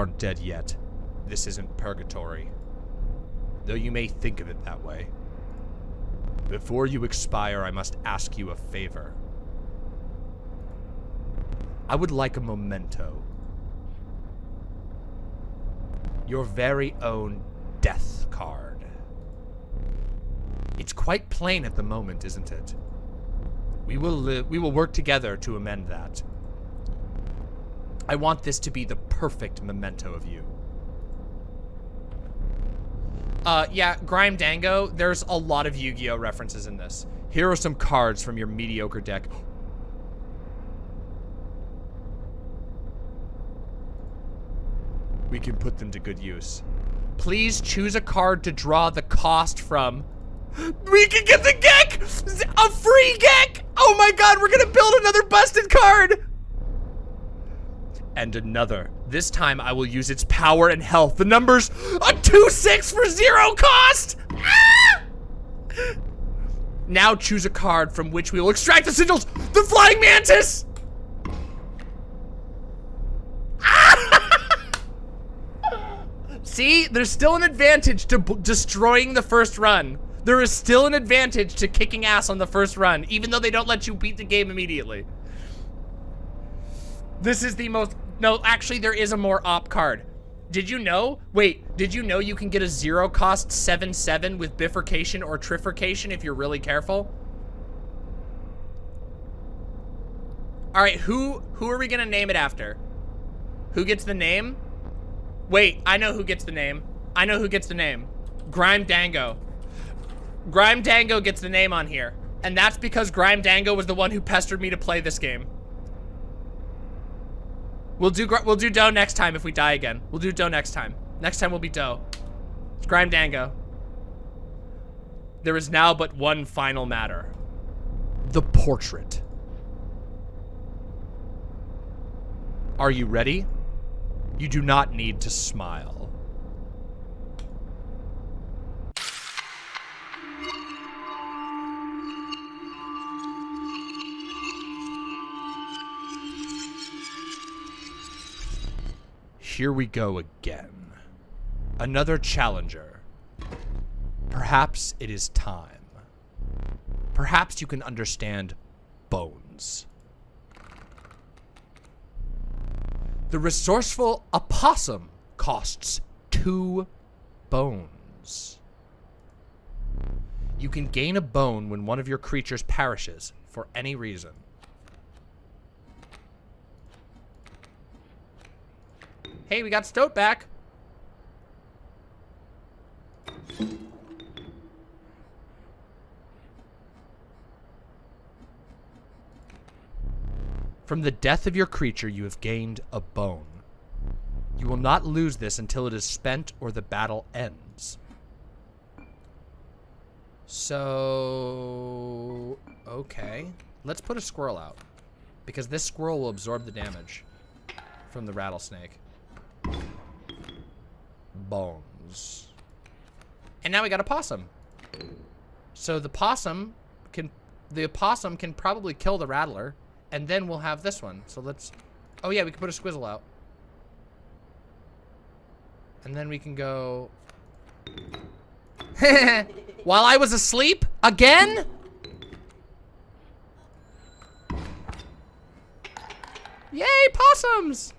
Aren't dead yet. This isn't purgatory. Though you may think of it that way. Before you expire, I must ask you a favor. I would like a memento. Your very own death card. It's quite plain at the moment, isn't it? We will li we will work together to amend that. I want this to be the perfect memento of you. Uh, yeah, Grime Dango, there's a lot of Yu-Gi-Oh references in this. Here are some cards from your mediocre deck. We can put them to good use. Please choose a card to draw the cost from. We can get the Gek! A free Gek! Oh my god, we're gonna build another busted card! And another. This time I will use its power and health. The numbers, a 2-6 for zero cost! Ah! Now choose a card from which we will extract the sigils. The Flying Mantis! See, there's still an advantage to destroying the first run. There is still an advantage to kicking ass on the first run, even though they don't let you beat the game immediately. This is the most... No, actually, there is a more op card. Did you know? Wait, did you know you can get a zero cost 7-7 with bifurcation or trifurcation if you're really careful? All right, who who are we gonna name it after? Who gets the name? Wait, I know who gets the name. I know who gets the name. Grime Dango. Grime Dango gets the name on here. And that's because Grime Dango was the one who pestered me to play this game. We'll do we'll do Dough next time if we die again. We'll do Dough next time. Next time we'll be Dough. It's Grime Dango. There is now but one final matter. The portrait. Are you ready? You do not need to smile. Here we go again. Another challenger. Perhaps it is time. Perhaps you can understand bones. The resourceful opossum costs two bones. You can gain a bone when one of your creatures perishes for any reason. Hey, we got Stoat back. From the death of your creature, you have gained a bone. You will not lose this until it is spent or the battle ends. So... Okay. Let's put a squirrel out. Because this squirrel will absorb the damage from the rattlesnake. Bones. And now we got a possum. So the possum can... The opossum can probably kill the rattler. And then we'll have this one. So let's... Oh, yeah, we can put a squizzle out. And then we can go... While I was asleep? Again? Yay, possums!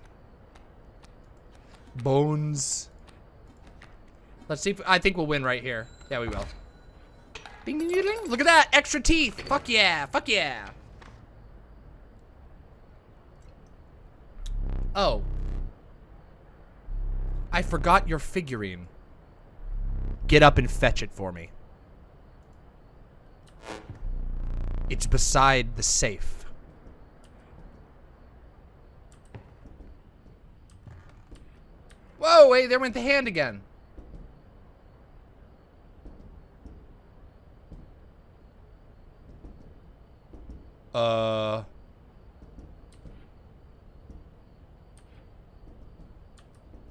Bones. Let's see if... I think we'll win right here. Yeah, we will. Ding, ding, ding. Look at that! Extra teeth! Fuck yeah! Fuck yeah! Oh. I forgot your figurine. Get up and fetch it for me. It's beside the safe. Whoa, wait, there went the hand again. Uh...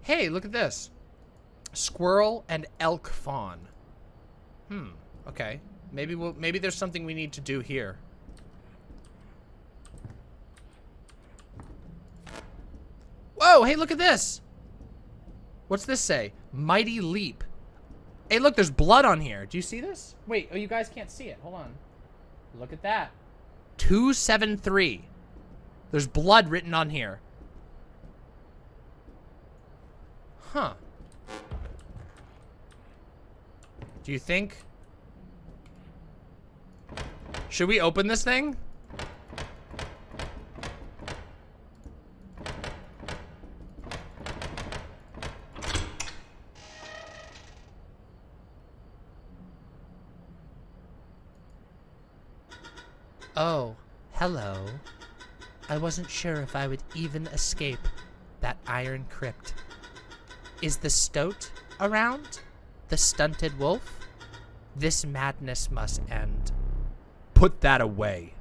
Hey, look at this. Squirrel and elk fawn. Hmm. Okay. Maybe we'll, maybe there's something we need to do here. Whoa, hey, look at this. What's this say? Mighty Leap. Hey, look, there's blood on here. Do you see this? Wait, oh, you guys can't see it. Hold on. Look at that. 273. There's blood written on here. Huh. Do you think? Should we open this thing? Oh, hello. I wasn't sure if I would even escape that iron crypt. Is the stoat around? The stunted wolf? This madness must end. Put that away.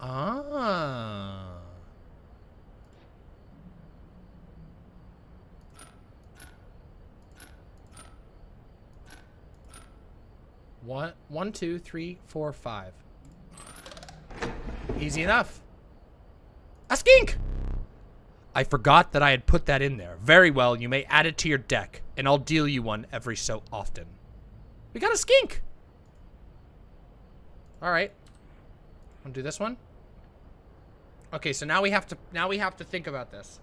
Ah. One, two, three, four, five. Easy enough. A skink! I forgot that I had put that in there. Very well, you may add it to your deck, and I'll deal you one every so often. We got a skink! Alright. Wanna do this one? Okay, so now we have to now we have to think about this.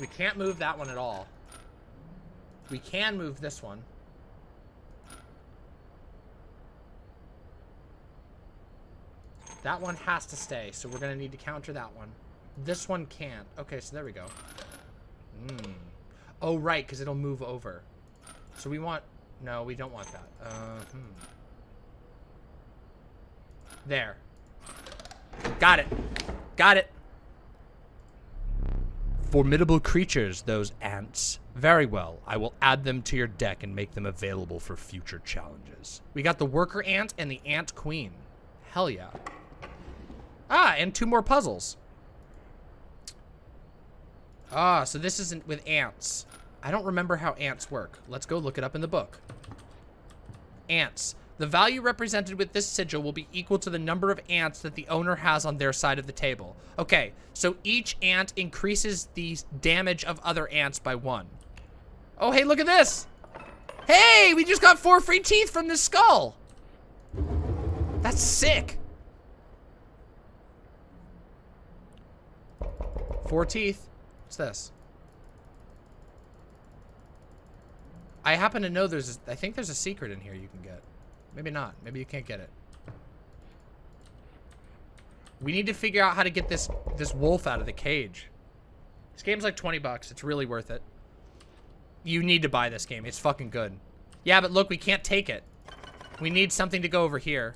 We can't move that one at all. We can move this one. That one has to stay, so we're going to need to counter that one. This one can't. Okay, so there we go. Mm. Oh, right, because it'll move over. So we want no, we don't want that. Uh, hmm. There. Got it. Got it. Formidable creatures, those ants. Very well. I will add them to your deck and make them available for future challenges. We got the worker ant and the ant queen. Hell yeah. Ah, and two more puzzles. Ah, so this isn't with ants. I don't remember how ants work. Let's go look it up in the book. Ants. The value represented with this sigil will be equal to the number of ants that the owner has on their side of the table. Okay, so each ant increases the damage of other ants by one. Oh, hey, look at this. Hey, we just got four free teeth from this skull. That's sick. Four teeth. What's this? I happen to know there's, a, I think there's a secret in here you can get. Maybe not. Maybe you can't get it. We need to figure out how to get this, this wolf out of the cage. This game's like 20 bucks. It's really worth it. You need to buy this game. It's fucking good. Yeah, but look, we can't take it. We need something to go over here.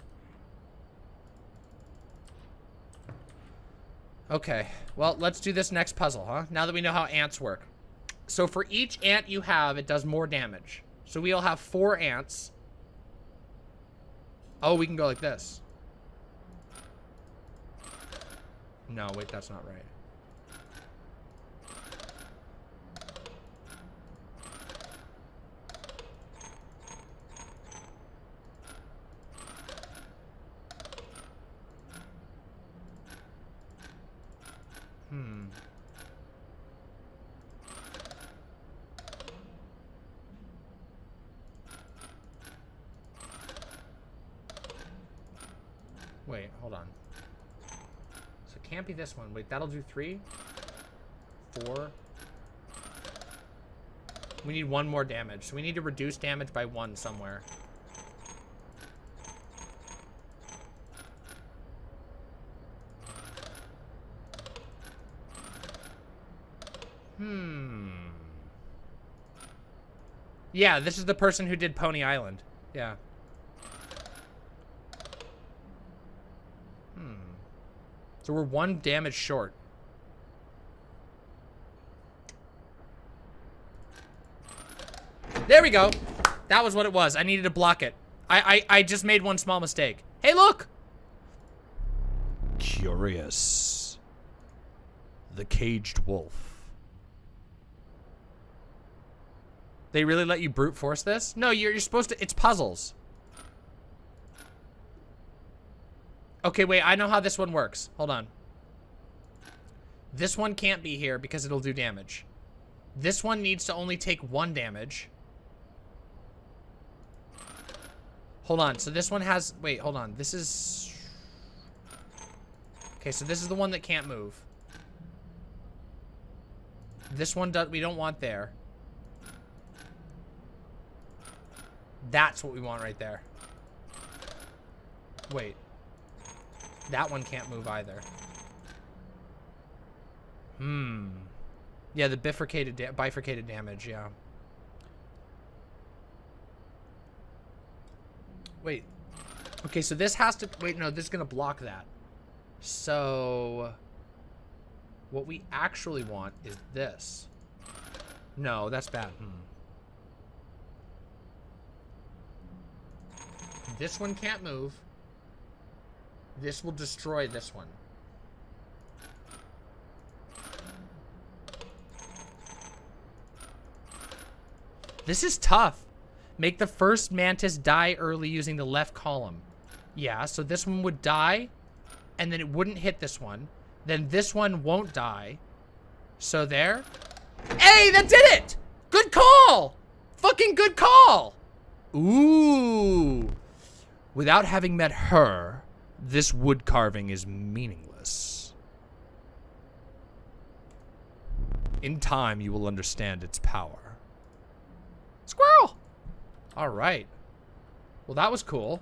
Okay. Well, let's do this next puzzle, huh? Now that we know how ants work. So for each ant you have, it does more damage. So we'll have four ants. Oh, we can go like this. No, wait, that's not right. Hmm. Wait, hold on. So it can't be this one. Wait, that'll do three? Four? We need one more damage. So we need to reduce damage by one somewhere. Hmm. Yeah, this is the person who did Pony Island. Yeah. So we're one damage short. There we go. That was what it was. I needed to block it. I, I, I just made one small mistake. Hey, look! Curious. The Caged Wolf. They really let you brute force this? No, you're, you're supposed to, it's puzzles. Okay, wait, I know how this one works. Hold on. This one can't be here because it'll do damage. This one needs to only take one damage. Hold on, so this one has, wait, hold on. This is, okay, so this is the one that can't move. This one does, we don't want there. That's what we want right there. Wait. That one can't move either. Hmm. Yeah, the bifurcated, da bifurcated damage, yeah. Wait. Okay, so this has to... Wait, no, this is going to block that. So... What we actually want is this. No, that's bad. Hmm. This one can't move. This will destroy this one. This is tough. Make the first mantis die early using the left column. Yeah, so this one would die, and then it wouldn't hit this one. Then this one won't die. So there. Hey, that did it! Good call! Fucking good call! Ooh. Without having met her, this wood carving is meaningless. In time, you will understand its power. Squirrel! Alright. Well, that was cool.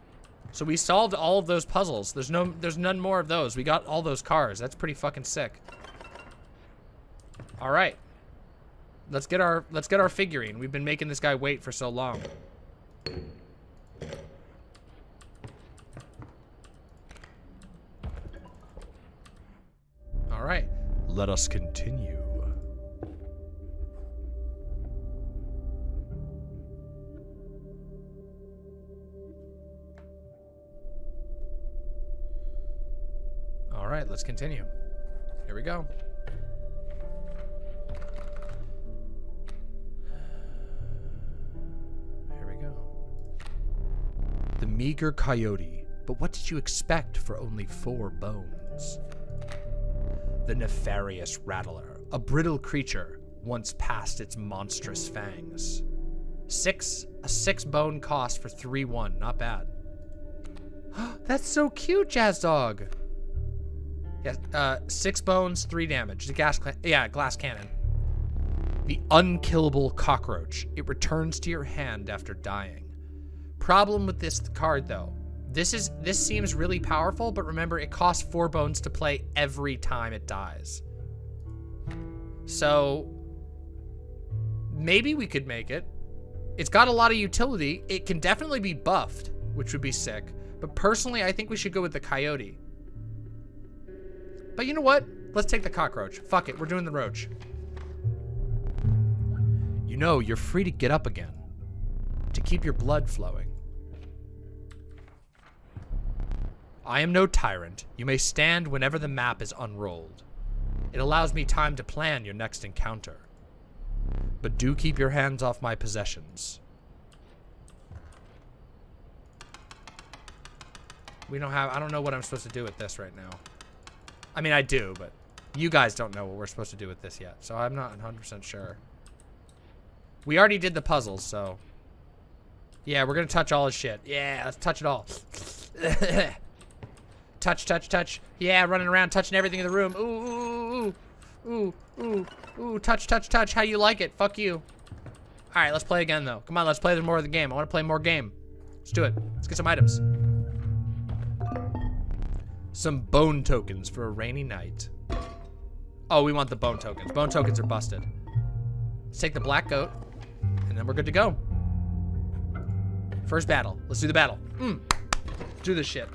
So we solved all of those puzzles. There's no, there's none more of those. We got all those cars. That's pretty fucking sick. All right. Let's get our, let's get our figurine. We've been making this guy wait for so long. All right. Let us continue. All right, let's continue. Here we go. Here we go. The meager coyote. But what did you expect for only four bones? The nefarious rattler. A brittle creature once past its monstrous fangs. Six, a six bone cost for 3-1. Not bad. That's so cute, Jazz Dog. Yeah, uh, six bones, three damage. The gas, yeah, glass cannon. The unkillable cockroach. It returns to your hand after dying. Problem with this card, though. This is this seems really powerful, but remember, it costs four bones to play every time it dies. So maybe we could make it. It's got a lot of utility. It can definitely be buffed, which would be sick. But personally, I think we should go with the coyote. But you know what? Let's take the cockroach. Fuck it, we're doing the roach. You know, you're free to get up again. To keep your blood flowing. I am no tyrant. You may stand whenever the map is unrolled. It allows me time to plan your next encounter. But do keep your hands off my possessions. We don't have, I don't know what I'm supposed to do with this right now. I mean, I do, but you guys don't know what we're supposed to do with this yet, so I'm not 100% sure. We already did the puzzles, so... Yeah, we're gonna touch all his shit. Yeah, let's touch it all. touch, touch, touch. Yeah, running around, touching everything in the room. Ooh, ooh, ooh, ooh, ooh, ooh, touch, touch, touch. How you like it? Fuck you. All right, let's play again, though. Come on, let's play more of the game. I want to play more game. Let's do it. Let's get some items. Some bone tokens for a rainy night. Oh, we want the bone tokens. Bone tokens are busted. Let's take the black goat, and then we're good to go. First battle. Let's do the battle. Mm. Do this shit.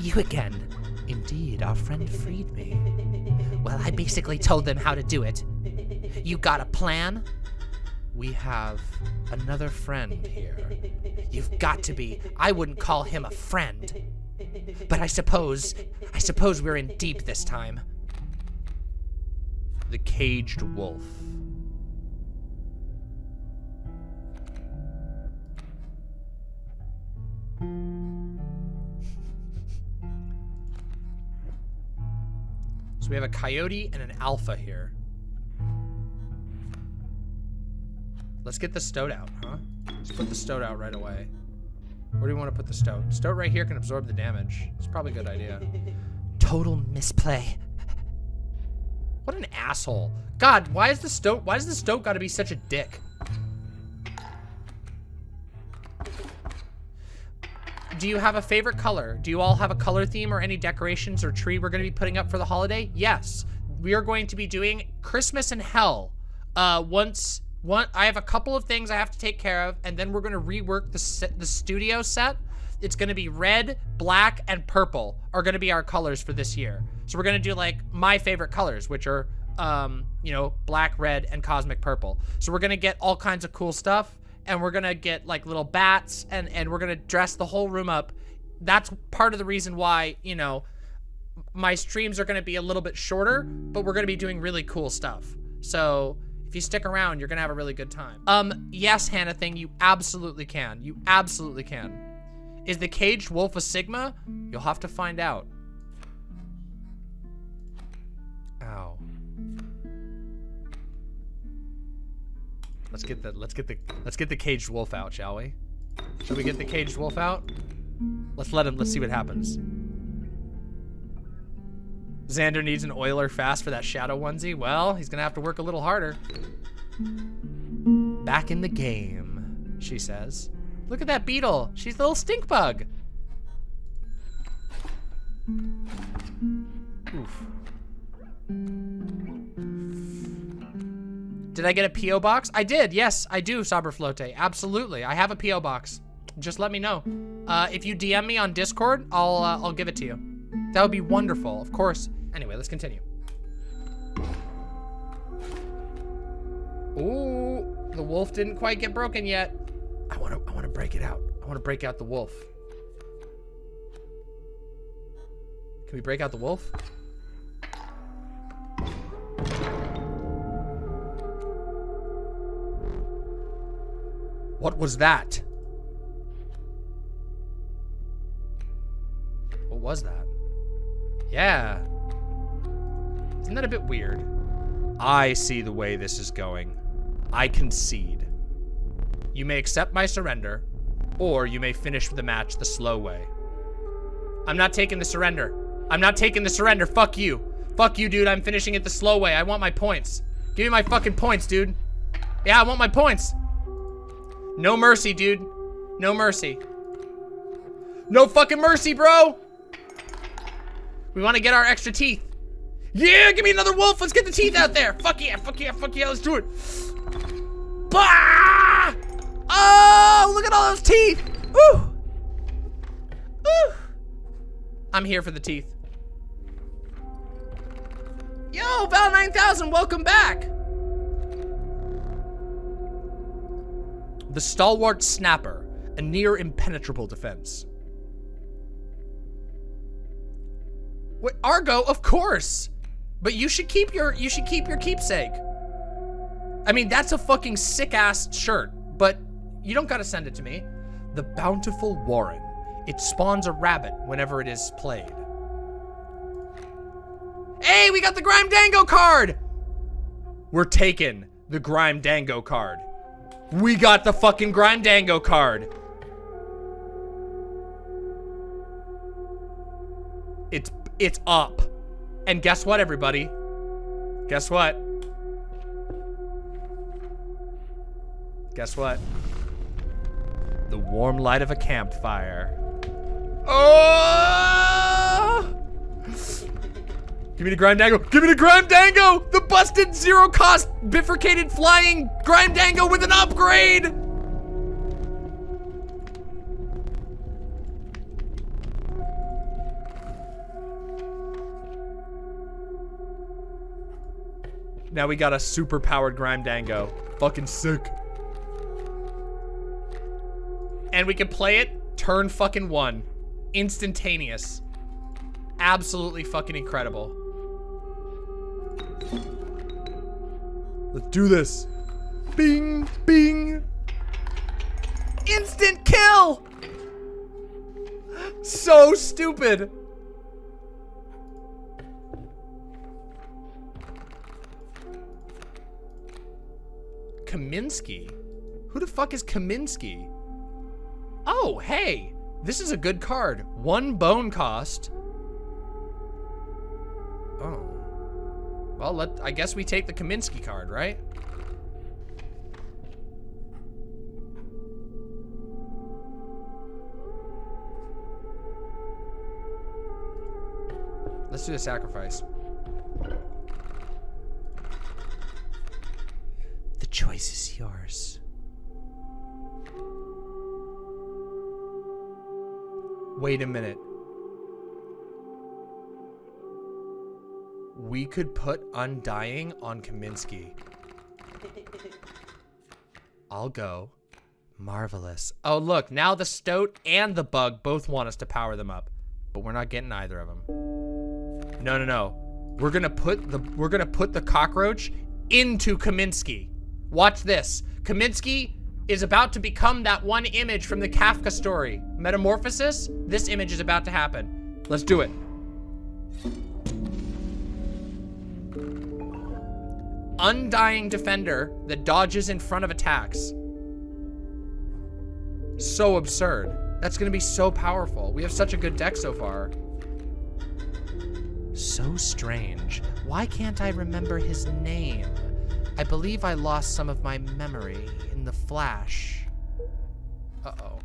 You again. Indeed, our friend freed me. Well, I basically told them how to do it. You got a plan? we have another friend here. You've got to be. I wouldn't call him a friend. But I suppose, I suppose we're in deep this time. The caged wolf. So we have a coyote and an alpha here. Let's get the stoat out, huh? Let's put the stoat out right away. Where do you want to put the stoat? Stoat right here can absorb the damage. It's probably a good idea. Total misplay. What an asshole. God, why is the stoat, why does the stoat gotta be such a dick? Do you have a favorite color? Do you all have a color theme or any decorations or tree we're gonna be putting up for the holiday? Yes. We are going to be doing Christmas in Hell. Uh, once, one, I have a couple of things I have to take care of, and then we're gonna rework the, the studio set. It's gonna be red, black, and purple are gonna be our colors for this year. So we're gonna do like my favorite colors, which are, um, you know, black, red, and cosmic purple. So we're gonna get all kinds of cool stuff and we're gonna get like little bats and and we're gonna dress the whole room up. That's part of the reason why you know my streams are gonna be a little bit shorter but we're gonna be doing really cool stuff. So if you stick around you're gonna have a really good time. Um yes hannah thing you absolutely can. You absolutely can. Is the caged wolf a sigma? You'll have to find out. Ow Let's get the let's get the let's get the caged wolf out, shall we? Should we get the caged wolf out? Let's let him let's see what happens. Xander needs an oiler fast for that shadow onesie. Well, he's gonna have to work a little harder. Back in the game, she says. Look at that beetle. She's a little stink bug. Oof. Did I get a P.O. box? I did, yes, I do, Saberflote. Absolutely, I have a P.O. box. Just let me know. Uh, if you DM me on Discord, I'll, uh, I'll give it to you. That would be wonderful, of course. Anyway, let's continue. Ooh, the wolf didn't quite get broken yet. I want to I want to break it out. I want to break out the wolf. Can we break out the wolf? What was that? What was that? Yeah. Isn't that a bit weird? I see the way this is going. I concede. You may accept my surrender, or you may finish the match the slow way. I'm not taking the surrender. I'm not taking the surrender. Fuck you. Fuck you, dude. I'm finishing it the slow way. I want my points. Give me my fucking points, dude. Yeah, I want my points. No mercy, dude. No mercy. No fucking mercy, bro. We want to get our extra teeth. Yeah, give me another wolf. Let's get the teeth out there. Fuck yeah, fuck yeah, fuck yeah. Let's do it. Bah! Oh, look at all those teeth. Ooh. Ooh. I'm here for the teeth. Yo, Val 9000, welcome back. The stalwart snapper, a near impenetrable defense. Wait, Argo, of course. But you should keep your you should keep your keepsake. I mean, that's a fucking sick ass shirt, but you don't gotta send it to me. The Bountiful Warren. It spawns a rabbit whenever it is played. Hey, we got the Grime Dango card! We're taking the Grime Dango card. We got the fucking Grime Dango card. It's it's up. And guess what, everybody? Guess what? Guess what? The warm light of a campfire. Oh! Give me the Grime Dango. Give me the Grime Dango! The busted zero cost bifurcated flying Grime Dango with an upgrade! Now we got a super powered Grime Dango. Fucking sick. And we can play it turn fucking one. Instantaneous. Absolutely fucking incredible. Let's do this. Bing, bing. Instant kill! So stupid. Kaminsky? Who the fuck is Kaminsky? Oh, hey, this is a good card. One bone cost. Well, let I guess we take the Kaminsky card, right? Let's do the sacrifice. The choice is yours. Wait a minute. We could put Undying on Kaminsky. I'll go. Marvelous. Oh, look, now the Stoat and the Bug both want us to power them up. But we're not getting either of them. No, no, no. We're gonna put the we're gonna put the cockroach into Kaminsky. Watch this. Kaminsky is about to become that one image from the Kafka story. Metamorphosis, this image is about to happen. Let's do it. Undying defender that dodges in front of attacks. So absurd. That's gonna be so powerful. We have such a good deck so far. So strange. Why can't I remember his name? I believe I lost some of my memory in the flash. Uh-oh.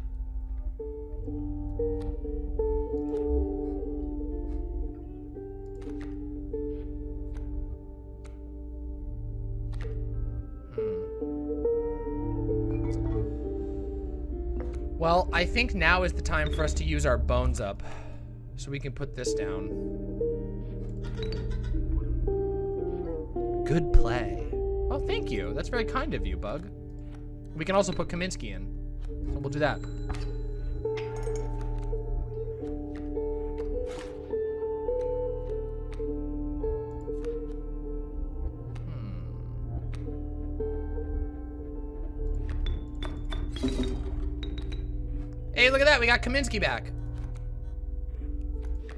Well, I think now is the time for us to use our bones up. So we can put this down. Good play. Oh, thank you. That's very kind of you, Bug. We can also put Kaminsky in. So we'll do that. We got Kaminsky back.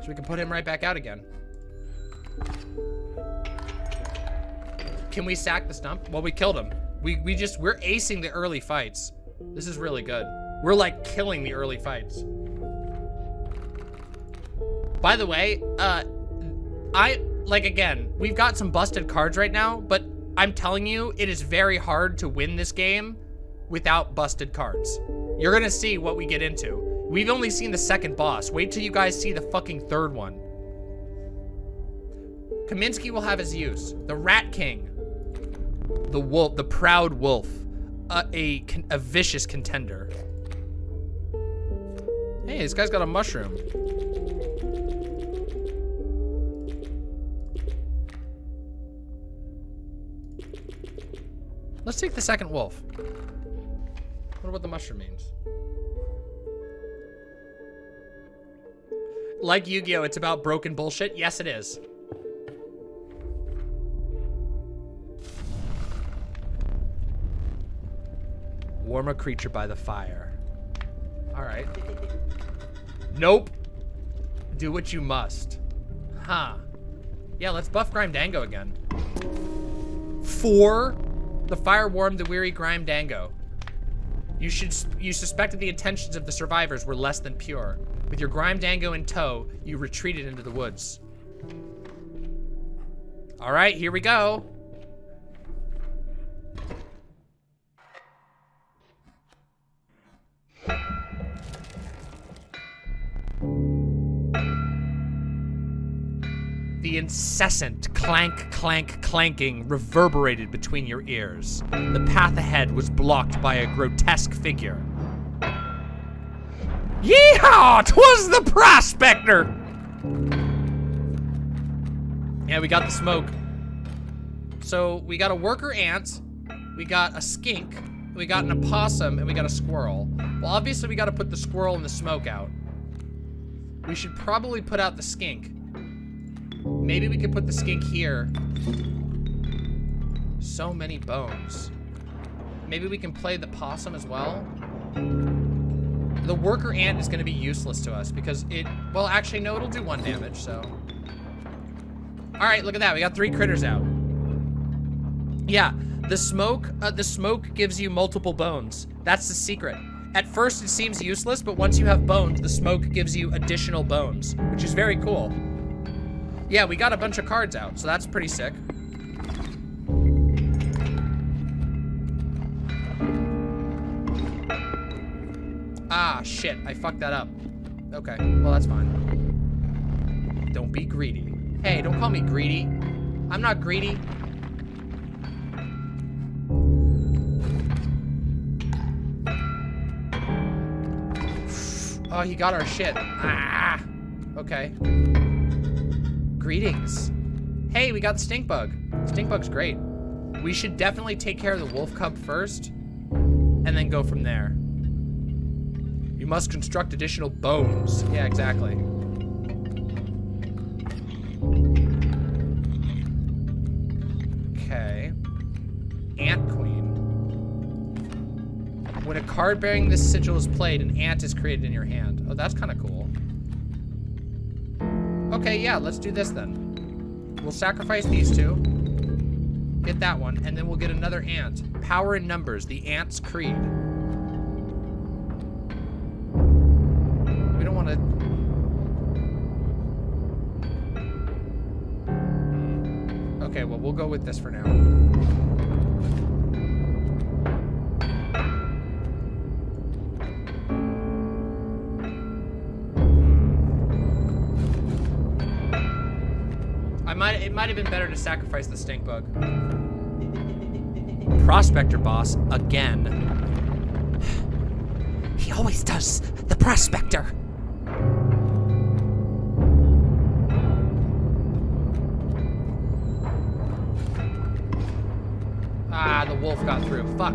So we can put him right back out again. Can we sack the stump? Well, we killed him. We, we just, we're acing the early fights. This is really good. We're like killing the early fights. By the way, uh, I, like again, we've got some busted cards right now, but I'm telling you, it is very hard to win this game without busted cards. You're gonna see what we get into. We've only seen the second boss. Wait till you guys see the fucking third one. Kaminsky will have his use. The Rat King. The wolf, the proud wolf. Uh, a, a vicious contender. Hey, this guy's got a mushroom. Let's take the second wolf. What the mushroom means. Like Yu-Gi-Oh! It's about broken bullshit? Yes, it is. Warm a creature by the fire. Alright. Nope. Do what you must. Huh. Yeah, let's buff Grime Dango again. Four. The fire warmed the weary Grime Dango. You should you suspected the intentions of the survivors were less than pure. With your Grime Dango in tow, you retreated into the woods. All right, here we go. The incessant clank, clank, clanking reverberated between your ears. The path ahead was blocked by a grotesque figure. Yeehaw! Twas the prospector! Yeah, we got the smoke. So we got a worker ant, we got a skink, we got an opossum, and we got a squirrel. Well, obviously we got to put the squirrel and the smoke out. We should probably put out the skink. Maybe we could put the skink here. So many bones. Maybe we can play the possum as well. The worker ant is going to be useless to us because it, well, actually, no, it'll do one damage, so. All right, look at that. We got three critters out. Yeah, the smoke, uh, the smoke gives you multiple bones. That's the secret. At first, it seems useless, but once you have bones, the smoke gives you additional bones, which is very cool. Yeah, we got a bunch of cards out, so that's pretty sick. Ah, shit, I fucked that up. Okay, well, that's fine. Don't be greedy. Hey, don't call me greedy. I'm not greedy. Oh, he got our shit. Ah! Okay. Greetings. Hey, we got the stink bug. Stink bug's great. We should definitely take care of the wolf cub first, and then go from there. You must construct additional bones. Yeah, exactly. Okay. Ant Queen. When a card bearing this sigil is played, an ant is created in your hand. Oh, that's kind of cool. Okay, yeah, let's do this then. We'll sacrifice these two. Get that one, and then we'll get another ant. Power in numbers, the Ant's Creed. Okay, well, we'll go with this for now. I might it might have been better to sacrifice the stink bug. Prospector boss again. He always does. The prospector. Fuck.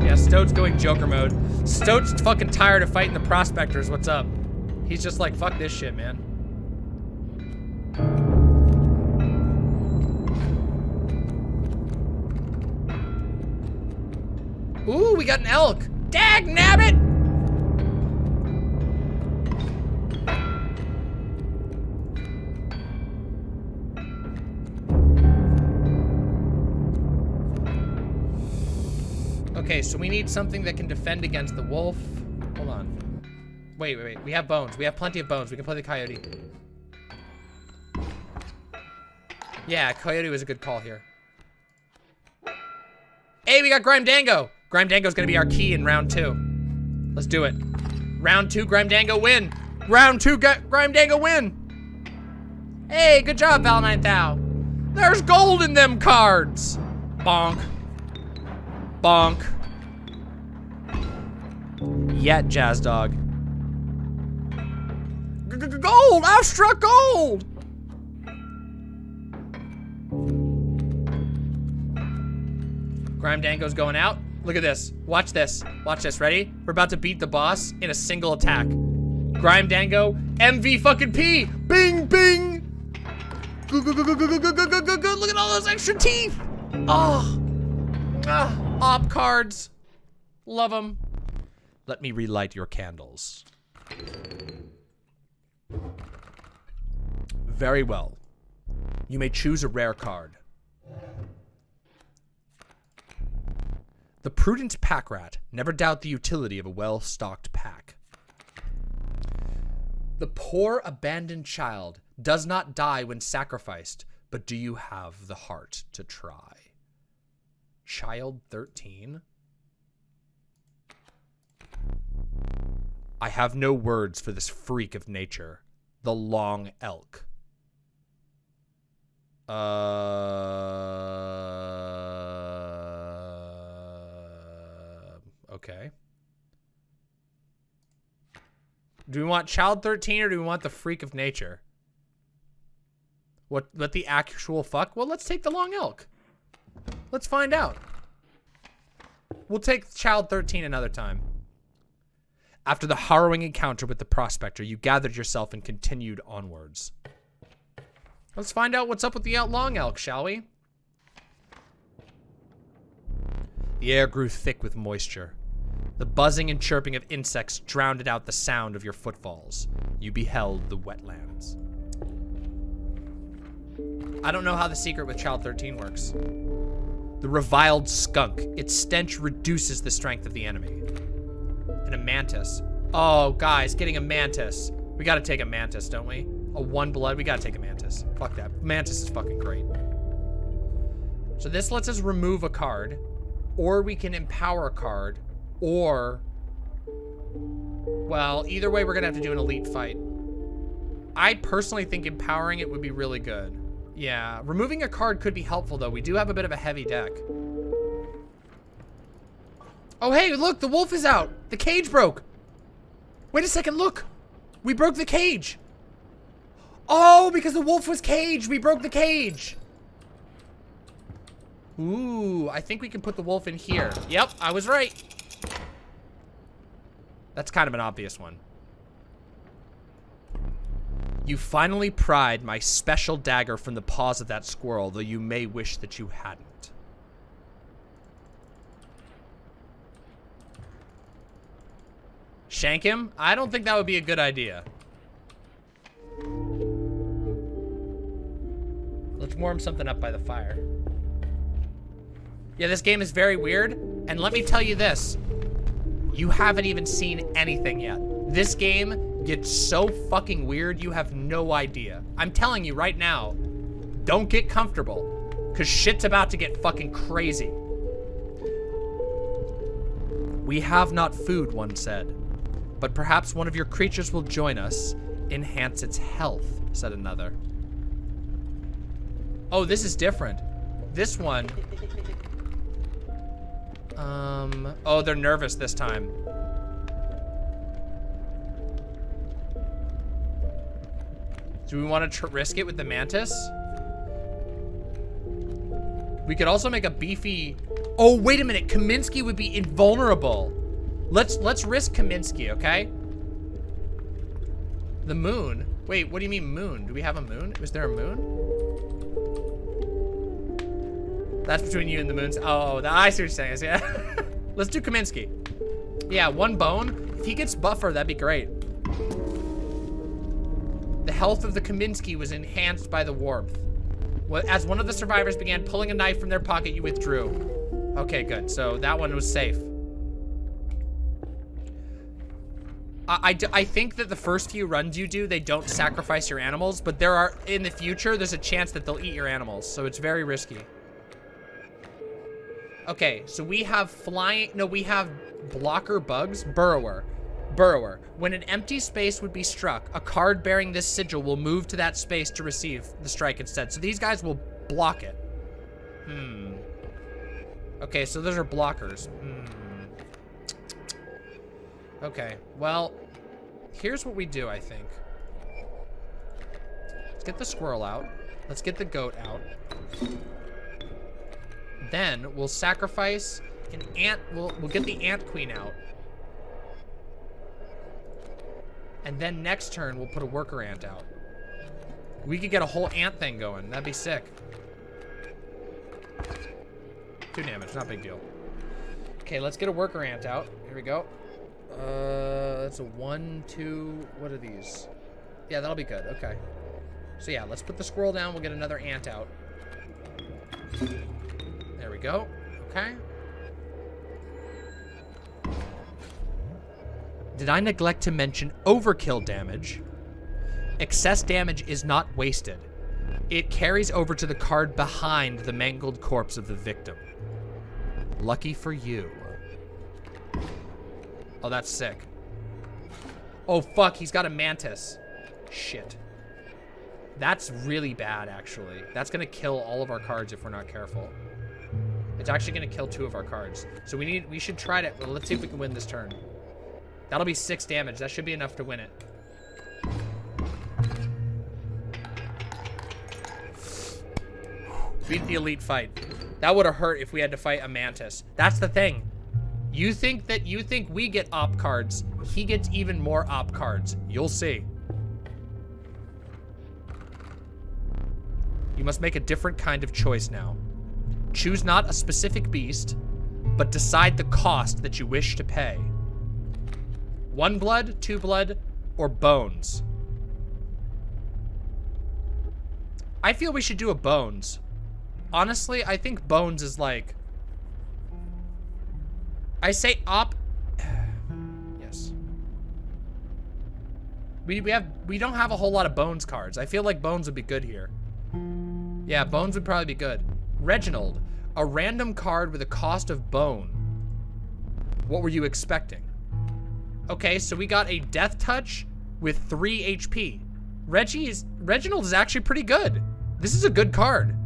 Yeah, Stoat's going Joker mode. Stoat's fucking tired of fighting the prospectors. What's up? He's just like, fuck this shit, man. We got an elk. Dag nabbit! Okay, so we need something that can defend against the wolf. Hold on. Wait, wait, wait. We have bones. We have plenty of bones. We can play the coyote. Yeah, coyote was a good call here. Hey, we got Grime Dango. Grime Dango's gonna be our key in round two. Let's do it. Round two, Grime Dango win. Round two, Grime Dango win. Hey, good job, Valentine Thou. There's gold in them cards. Bonk. Bonk. Yet, Jazz Dog. Gold! I've struck gold! Grime Dango's going out. Look at this. Watch this. Watch this. Ready? We're about to beat the boss in a single attack. Grime Dango, MV fucking P! Bing, bing! Good, good, good, good, good, good, good, good, good, good. Look at all those extra teeth! Oh! Ah, op cards. Love them. Let me relight your candles. Very well. You may choose a rare card. The prudent pack rat. Never doubt the utility of a well-stocked pack. The poor abandoned child does not die when sacrificed, but do you have the heart to try? Child 13? I have no words for this freak of nature. The long elk. Uh Okay. Do we want Child 13 or do we want the Freak of Nature? What, what the actual fuck? Well, let's take the Long Elk. Let's find out. We'll take Child 13 another time. After the harrowing encounter with the prospector, you gathered yourself and continued onwards. Let's find out what's up with the Long Elk, shall we? The air grew thick with moisture. The buzzing and chirping of insects drowned out the sound of your footfalls. You beheld the wetlands. I don't know how the secret with Child 13 works. The reviled skunk. Its stench reduces the strength of the enemy. And a mantis. Oh, guys, getting a mantis. We gotta take a mantis, don't we? A one blood, we gotta take a mantis. Fuck that. Mantis is fucking great. So this lets us remove a card, or we can empower a card, or... Well, either way, we're gonna have to do an elite fight. I personally think empowering it would be really good. Yeah, removing a card could be helpful, though. We do have a bit of a heavy deck. Oh, hey, look, the wolf is out. The cage broke. Wait a second, look. We broke the cage. Oh, because the wolf was caged. We broke the cage. Ooh, I think we can put the wolf in here. Yep, I was right. That's kind of an obvious one. You finally pried my special dagger from the paws of that squirrel, though you may wish that you hadn't. Shank him? I don't think that would be a good idea. Let's warm something up by the fire. Yeah, this game is very weird, and let me tell you this. You haven't even seen anything yet. This game gets so fucking weird, you have no idea. I'm telling you right now, don't get comfortable, because shit's about to get fucking crazy. We have not food, one said, but perhaps one of your creatures will join us, enhance its health, said another. Oh, this is different. This one... Um, oh, they're nervous this time. Do we want to risk it with the mantis? We could also make a beefy... Oh, wait a minute. Kaminsky would be invulnerable. Let's let's risk Kaminsky, okay? The moon? Wait, what do you mean moon? Do we have a moon? Was there a moon? That's between you and the moons. Oh, the, I what you're saying. Yeah. let's do Kaminsky. Yeah, one bone. If he gets buffer, that'd be great. The health of the Kaminsky was enhanced by the warmth. As one of the survivors began pulling a knife from their pocket, you withdrew. Okay, good. So that one was safe. I, I, think that the first few runs you do, they don't sacrifice your animals, but there are, in the future, there's a chance that they'll eat your animals, so it's very risky. Okay, so we have flying, no, we have blocker bugs, burrower. Burrower. When an empty space would be struck, a card bearing this sigil will move to that space to receive the strike instead. So these guys will block it. Hmm. Okay, so those are blockers. Hmm. Okay, well, here's what we do, I think. Let's get the squirrel out. Let's get the goat out. Then we'll sacrifice an ant. We'll, we'll get the ant queen out. And then next turn, we'll put a worker ant out. We could get a whole ant thing going. That'd be sick. Two damage, not big deal. Okay, let's get a worker ant out. Here we go. Uh, that's a one, two, what are these? Yeah, that'll be good, okay. So yeah, let's put the squirrel down. We'll get another ant out. Go, okay. Did I neglect to mention overkill damage? Excess damage is not wasted. It carries over to the card behind the mangled corpse of the victim. Lucky for you. Oh, that's sick. Oh, fuck, he's got a mantis. Shit. That's really bad, actually. That's gonna kill all of our cards if we're not careful. It's actually gonna kill two of our cards. So we need, we should try to, well, let's see if we can win this turn. That'll be six damage. That should be enough to win it. Beat the elite fight. That would have hurt if we had to fight a mantis. That's the thing. You think that you think we get op cards. He gets even more op cards. You'll see. You must make a different kind of choice now. Choose not a specific beast, but decide the cost that you wish to pay. One blood, two blood, or bones. I feel we should do a bones. Honestly, I think bones is like... I say op... yes. We, we have we don't have a whole lot of bones cards. I feel like bones would be good here. Yeah, bones would probably be good. Reginald, a random card with a cost of bone. What were you expecting? Okay, so we got a death touch with three HP. Reggie is Reginald is actually pretty good. This is a good card.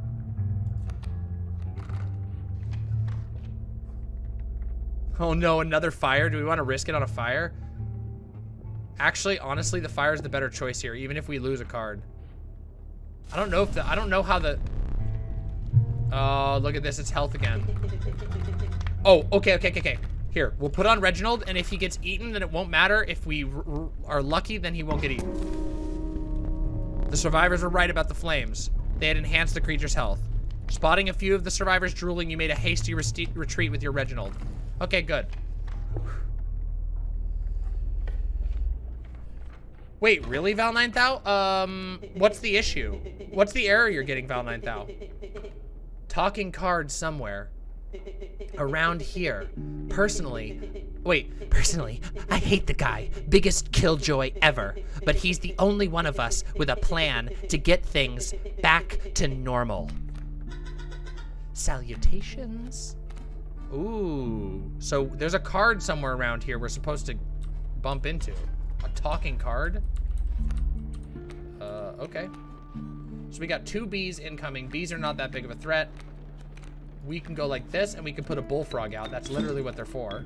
Oh no, another fire? Do we want to risk it on a fire? Actually, honestly, the fire is the better choice here, even if we lose a card. I don't know if the, I don't know how the, oh, look at this, it's health again. Oh, okay, okay, okay, okay. Here, we'll put on Reginald, and if he gets eaten, then it won't matter. If we are lucky, then he won't get eaten. The survivors were right about the flames. They had enhanced the creature's health. Spotting a few of the survivors drooling, you made a hasty retreat with your Reginald. Okay, good. Wait, really, Val 9000? Um, what's the issue? What's the error you're getting, Val 9000? Talking cards somewhere. Around here. Personally. Wait, personally, I hate the guy. Biggest killjoy ever. But he's the only one of us with a plan to get things back to normal. Salutations. Ooh. So there's a card somewhere around here we're supposed to bump into. A talking card. Uh, okay. So we got two bees incoming. Bees are not that big of a threat. We can go like this, and we can put a bullfrog out. That's literally what they're for.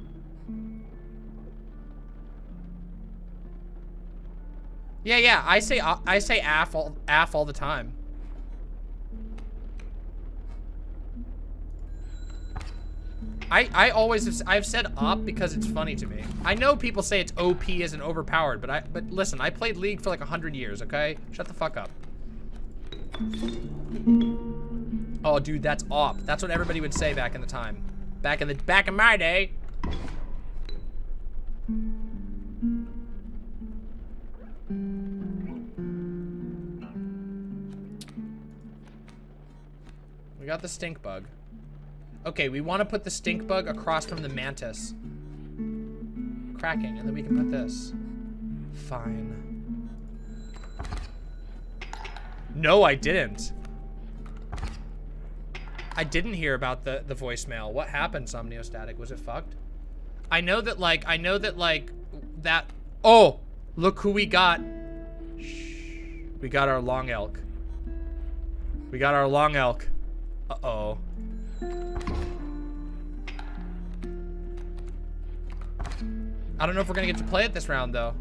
Yeah, yeah. I say I say AF all, AF all the time. I, I always have, I've said op because it's funny to me. I know people say it's OP as an overpowered, but I but listen, I played League for like 100 years, okay? Shut the fuck up. Oh, dude, that's op. That's what everybody would say back in the time. Back in the back in my day. We got the stink bug. Okay, we want to put the stink bug across from the mantis. Cracking, and then we can put this. Fine. No, I didn't. I didn't hear about the, the voicemail. What happened, Somniostatic? Was it fucked? I know that, like, I know that, like, that... Oh! Look who we got. Shh. We got our long elk. We got our long elk. Uh-oh. I don't know if we're gonna get to play it this round, though.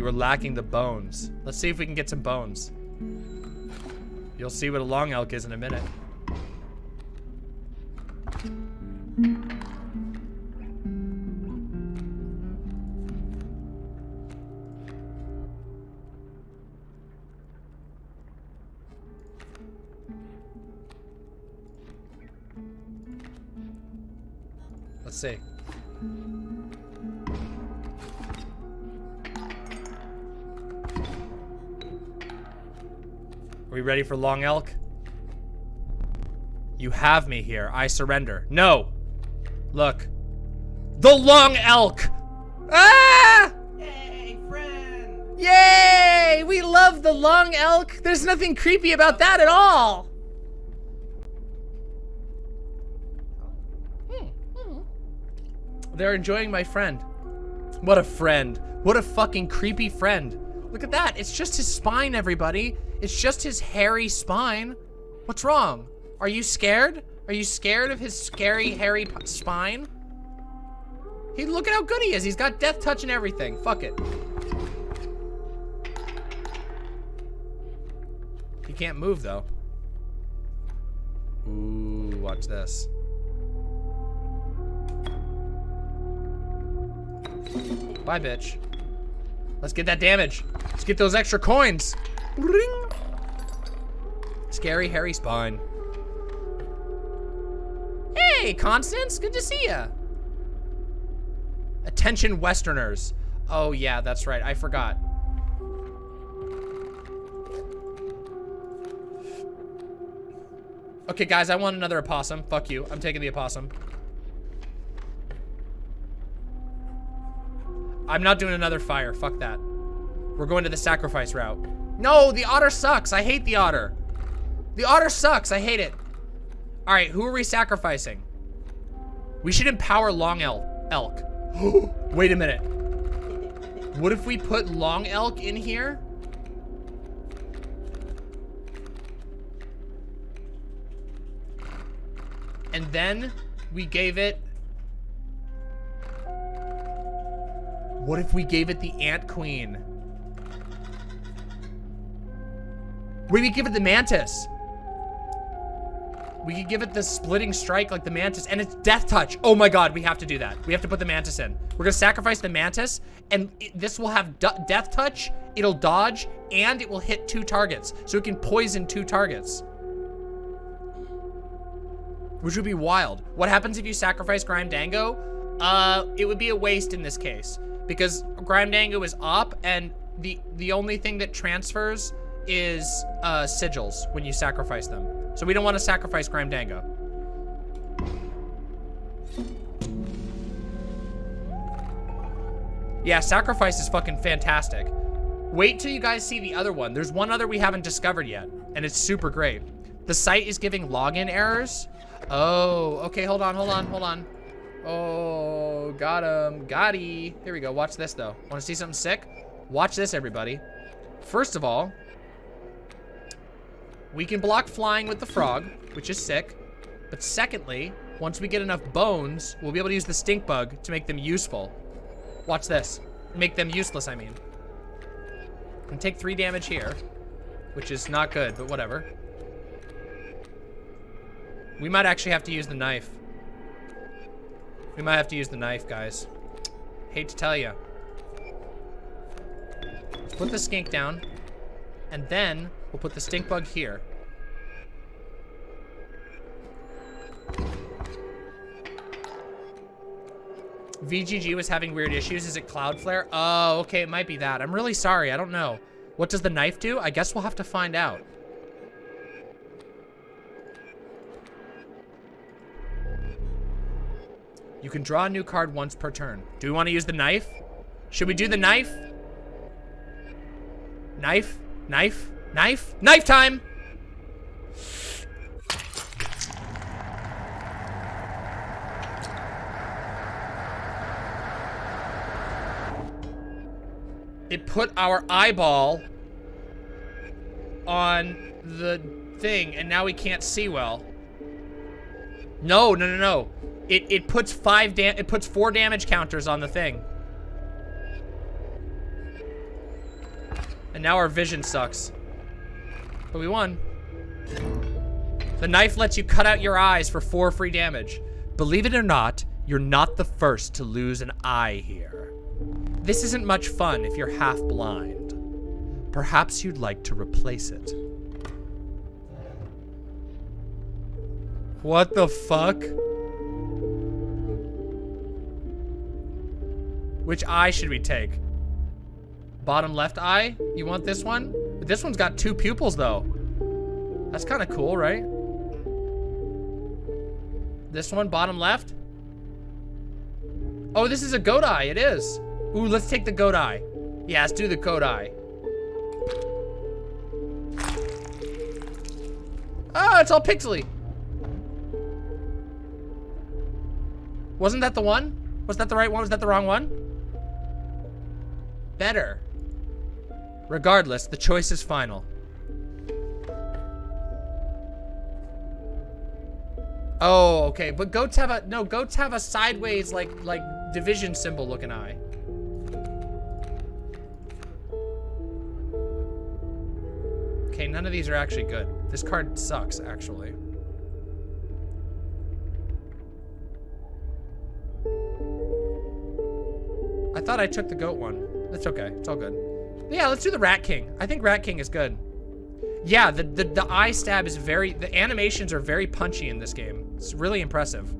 You were lacking the bones. Let's see if we can get some bones. You'll see what a long elk is in a minute. Let's see. Are we ready for Long Elk? You have me here. I surrender. No! Look. The Long Elk! Ah! Yay! Yay! We love the Long Elk! There's nothing creepy about that at all! Hmm, hmm. They're enjoying my friend. What a friend. What a fucking creepy friend. Look at that. It's just his spine, everybody. It's just his hairy spine. What's wrong? Are you scared? Are you scared of his scary, hairy spine? He look at how good he is. He's got death touch and everything. Fuck it. He can't move though. Ooh, watch this. Bye, bitch. Let's get that damage. Let's get those extra coins. Ring. Scary, hairy spine. Hey, Constance. Good to see ya. Attention, Westerners. Oh, yeah, that's right. I forgot. Okay, guys, I want another opossum. Fuck you. I'm taking the opossum. I'm not doing another fire. Fuck that. We're going to the sacrifice route. No, the otter sucks. I hate the otter. The otter sucks. I hate it. All right, who are we sacrificing? We should empower long elk. elk. Wait a minute. What if we put long elk in here? And then we gave it What if we gave it the Ant Queen? We could give it the Mantis. We could give it the splitting strike like the Mantis, and it's death touch. Oh my god, we have to do that. We have to put the Mantis in. We're gonna sacrifice the Mantis, and it, this will have death touch, it'll dodge, and it will hit two targets. So it can poison two targets. Which would be wild. What happens if you sacrifice Grime Dango? Uh, it would be a waste in this case because Grime Dango is op, and the the only thing that transfers is uh, sigils when you sacrifice them. So we don't want to sacrifice Grime Dango. Yeah, sacrifice is fucking fantastic. Wait till you guys see the other one. There's one other we haven't discovered yet, and it's super great. The site is giving login errors. Oh, okay, hold on, hold on, hold on. Oh, got him. Got he. Here we go. Watch this, though. Want to see something sick? Watch this, everybody. First of all, we can block flying with the frog, which is sick. But secondly, once we get enough bones, we'll be able to use the stink bug to make them useful. Watch this. Make them useless, I mean. And take three damage here, which is not good, but whatever. We might actually have to use the knife. We might have to use the knife, guys. Hate to tell you. Let's put the skink down. And then we'll put the stink bug here. VGG was having weird issues. Is it Cloudflare? Oh, okay, it might be that. I'm really sorry. I don't know. What does the knife do? I guess we'll have to find out. You can draw a new card once per turn. Do we want to use the knife? Should we do the knife? Knife? Knife? Knife? Knife time! It put our eyeball on the thing, and now we can't see well. No, no, no, no. It, it puts five dam it puts four damage counters on the thing. And now our vision sucks. But we won. The knife lets you cut out your eyes for four free damage. Believe it or not, you're not the first to lose an eye here. This isn't much fun if you're half blind. Perhaps you'd like to replace it. What the fuck? Which eye should we take? Bottom left eye? You want this one? This one's got two pupils though. That's kind of cool, right? This one, bottom left? Oh, this is a goat eye. It is. Ooh, let's take the goat eye. Yeah, let's do the goat eye. Oh, it's all pixely. Wasn't that the one? Was that the right one? Was that the wrong one? Better. Regardless, the choice is final. Oh, okay. But goats have a no. Goats have a sideways like like division symbol looking eye. Okay, none of these are actually good. This card sucks, actually. I thought I took the goat one. That's okay. It's all good. Yeah, let's do the Rat King. I think Rat King is good. Yeah, the, the, the eye stab is very... The animations are very punchy in this game. It's really impressive.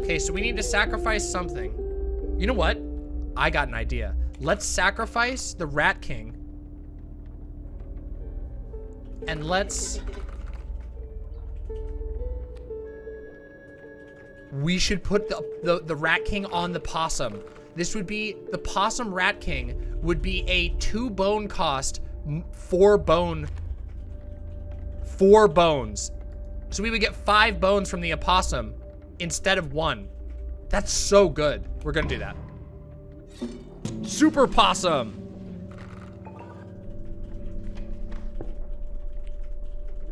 Okay, so we need to sacrifice something. You know what? I got an idea. Let's sacrifice the Rat King. And let's... We should put the, the, the Rat King on the Possum. This would be, the Possum Rat King would be a two bone cost, four bone, four bones. So we would get five bones from the opossum instead of one. That's so good. We're gonna do that. Super Possum.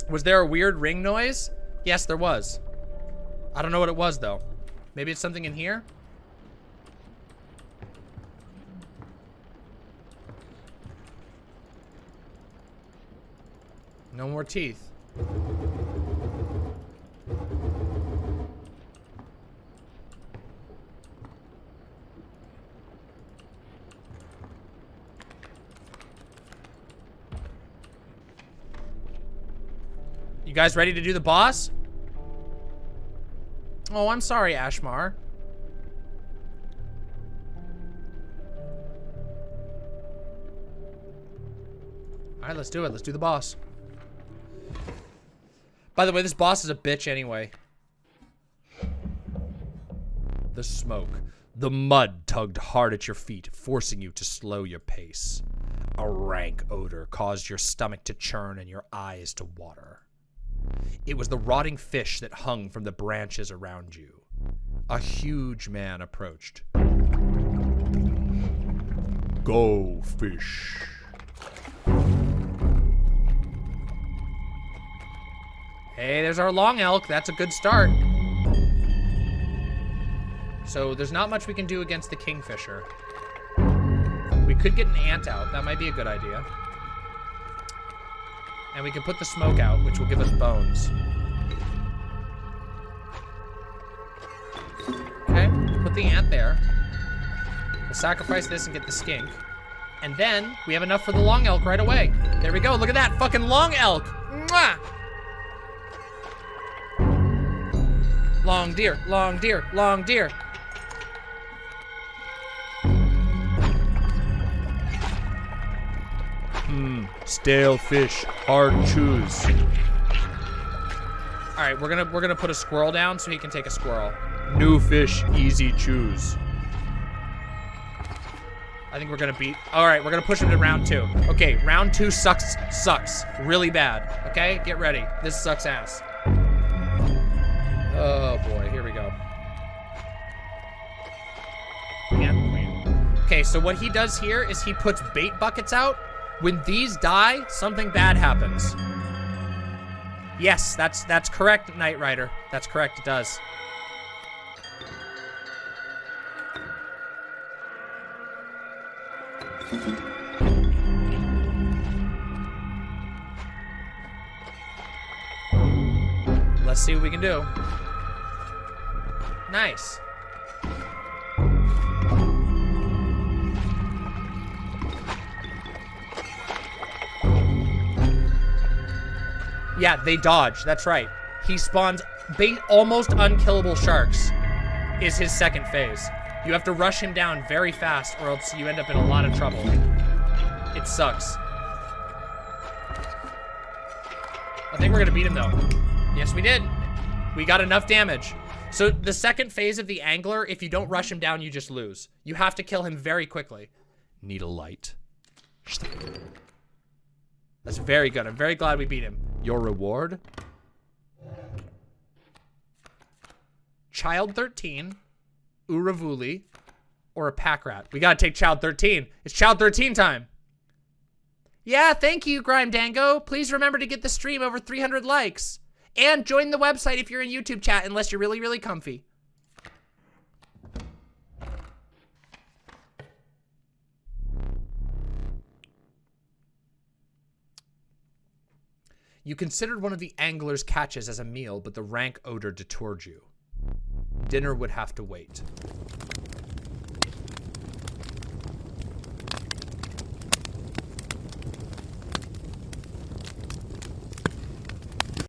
Was there a weird ring noise? Yes, there was. I don't know what it was, though. Maybe it's something in here? No more teeth. You guys ready to do the boss? Oh, I'm sorry, Ashmar. Alright, let's do it. Let's do the boss. By the way, this boss is a bitch anyway. The smoke. The mud tugged hard at your feet, forcing you to slow your pace. A rank odor caused your stomach to churn and your eyes to water. It was the rotting fish that hung from the branches around you. A huge man approached. Go, fish. Hey, there's our long elk. That's a good start. So there's not much we can do against the kingfisher. We could get an ant out. That might be a good idea. And we can put the smoke out, which will give us bones. Okay, put the ant there. We'll sacrifice this and get the skink. And then, we have enough for the long elk right away. There we go, look at that fucking long elk! Mwah! Long deer, long deer, long deer. Hmm, stale fish, hard chews. All right, we're gonna we're gonna put a squirrel down so he can take a squirrel. New fish, easy chews. I think we're gonna beat. All right, we're gonna push him to round two. Okay, round two sucks, sucks really bad. Okay, get ready. This sucks ass. Oh boy, here we go. Okay, so what he does here is he puts bait buckets out when these die, something bad happens. Yes, that's that's correct, Knight Rider. That's correct, it does. Let's see what we can do. Nice. Yeah, they dodge. That's right. He spawns bait almost unkillable sharks is his second phase. You have to rush him down very fast or else you end up in a lot of trouble. It sucks. I think we're gonna beat him though. Yes, we did. We got enough damage. So the second phase of the angler, if you don't rush him down, you just lose. You have to kill him very quickly. Need a light. That's very good. I'm very glad we beat him. Your reward? Child 13, Urayuli, or a pack rat. We gotta take Child 13. It's Child 13 time. Yeah, thank you, Grime Dango. Please remember to get the stream over 300 likes. And join the website if you're in YouTube chat, unless you're really, really comfy. You considered one of the angler's catches as a meal, but the rank odor detoured you. Dinner would have to wait.